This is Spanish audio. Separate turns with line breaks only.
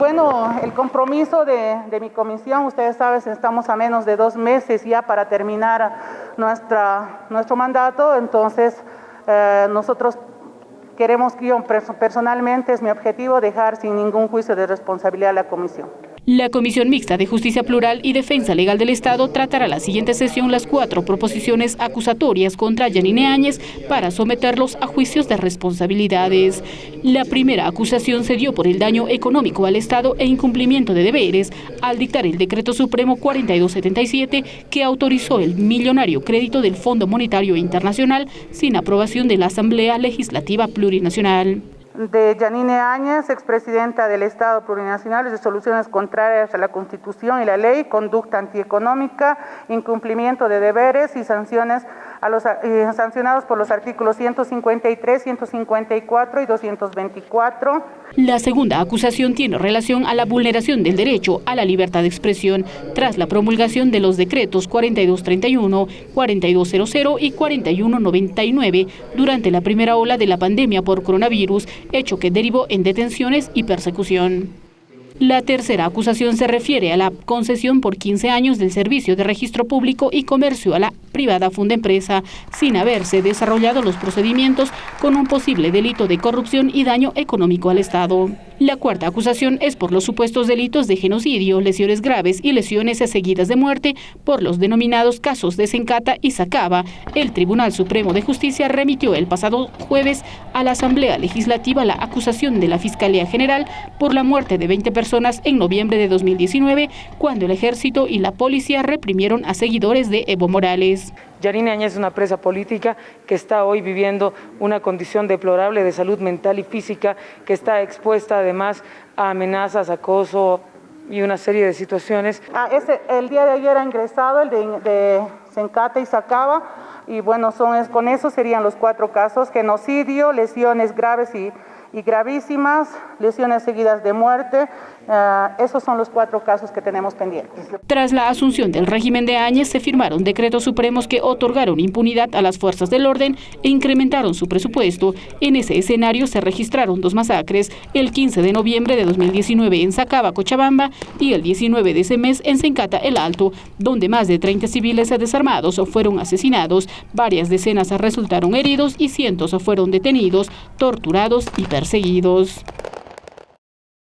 Bueno, el compromiso de, mi comisión, ustedes saben, estamos a menos de dos meses ya para terminar nuestro mandato, entonces eh, nosotros queremos, yo personalmente es mi objetivo, dejar sin ningún juicio de responsabilidad a la comisión.
La Comisión Mixta de Justicia Plural y Defensa Legal del Estado tratará la siguiente sesión las cuatro proposiciones acusatorias contra Yanine Áñez para someterlos a juicios de responsabilidades. La primera acusación se dio por el daño económico al Estado e incumplimiento de deberes al dictar el Decreto Supremo 4277 que autorizó el millonario crédito del Fondo Monetario Internacional sin aprobación de la Asamblea Legislativa Plurinacional
de Janine Áñez, expresidenta del Estado Plurinacional, resoluciones contrarias a la Constitución y la ley, conducta antieconómica, incumplimiento de deberes y sanciones a los eh, sancionados por los artículos 153, 154 y 224.
La segunda acusación tiene relación a la vulneración del derecho a la libertad de expresión tras la promulgación de los decretos 4231, 4200 y 4199 durante la primera ola de la pandemia por coronavirus, hecho que derivó en detenciones y persecución. La tercera acusación se refiere a la concesión por 15 años del servicio de registro público y comercio a la privada funda empresa sin haberse desarrollado los procedimientos con un posible delito de corrupción y daño económico al Estado. La cuarta acusación es por los supuestos delitos de genocidio, lesiones graves y lesiones seguidas de muerte por los denominados casos de Sencata y Sacaba. El Tribunal Supremo de Justicia remitió el pasado jueves a la Asamblea Legislativa la acusación de la Fiscalía General por la muerte de 20 personas en noviembre de 2019, cuando el ejército y la policía reprimieron a seguidores de Evo Morales.
Yarine Añez es una presa política que está hoy viviendo una condición deplorable de salud mental y física, que está expuesta además a amenazas, acoso y una serie de situaciones.
Ah, el día de ayer ha ingresado el de, de Sencata y Sacaba, y bueno, son, con eso serían los cuatro casos, genocidio, lesiones graves y y gravísimas, lesiones seguidas de muerte. Eh, esos son los cuatro casos que tenemos pendientes.
Tras la asunción del régimen de Áñez, se firmaron decretos supremos que otorgaron impunidad a las fuerzas del orden e incrementaron su presupuesto. En ese escenario se registraron dos masacres, el 15 de noviembre de 2019 en Sacaba, Cochabamba, y el 19 de ese mes en Sencata, El Alto, donde más de 30 civiles desarmados fueron asesinados, varias decenas resultaron heridos y cientos fueron detenidos, torturados y perseguidos.